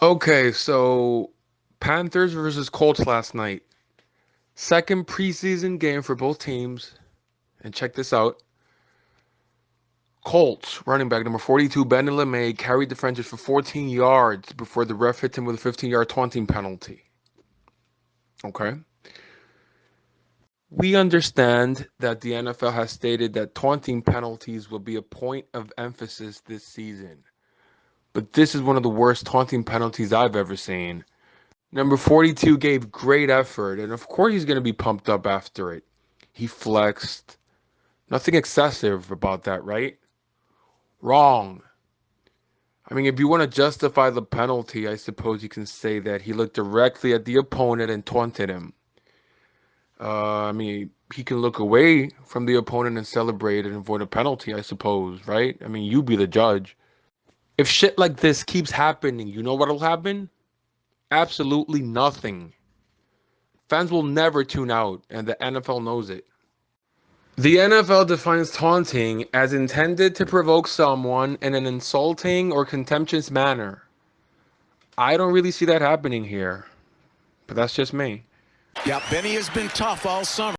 Okay, so Panthers versus Colts last night. Second preseason game for both teams. And check this out. Colts running back number 42, Ben LeMay, carried the Frenchers for 14 yards before the ref hit him with a 15 yard taunting penalty. Okay. We understand that the NFL has stated that taunting penalties will be a point of emphasis this season. But this is one of the worst taunting penalties I've ever seen. Number 42 gave great effort, and of course he's going to be pumped up after it. He flexed. Nothing excessive about that, right? Wrong. I mean, if you want to justify the penalty, I suppose you can say that he looked directly at the opponent and taunted him. Uh, I mean, he can look away from the opponent and celebrate and avoid a penalty, I suppose, right? I mean, you be the judge. If shit like this keeps happening, you know what'll happen? Absolutely nothing. Fans will never tune out, and the NFL knows it. The NFL defines taunting as intended to provoke someone in an insulting or contemptuous manner. I don't really see that happening here, but that's just me. Yeah, Benny has been tough all summer.